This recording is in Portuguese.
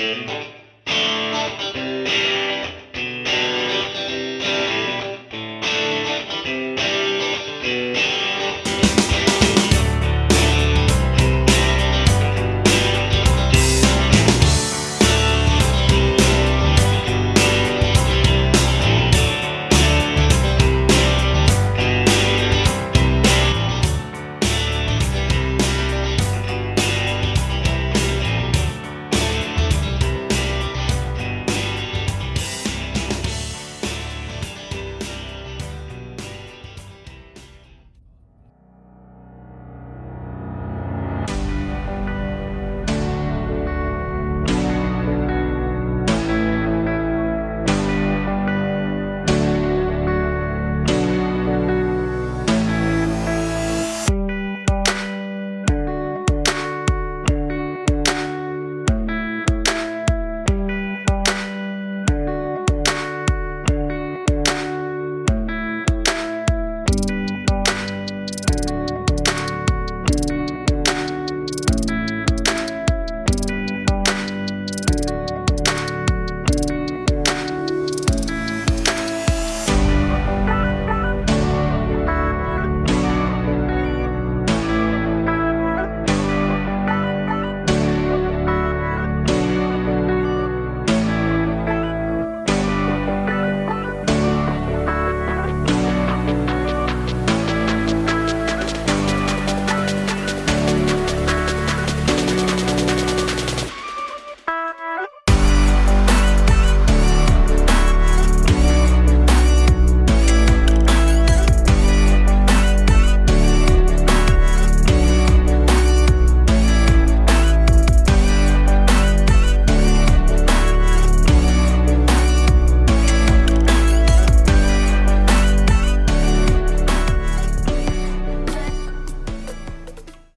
Música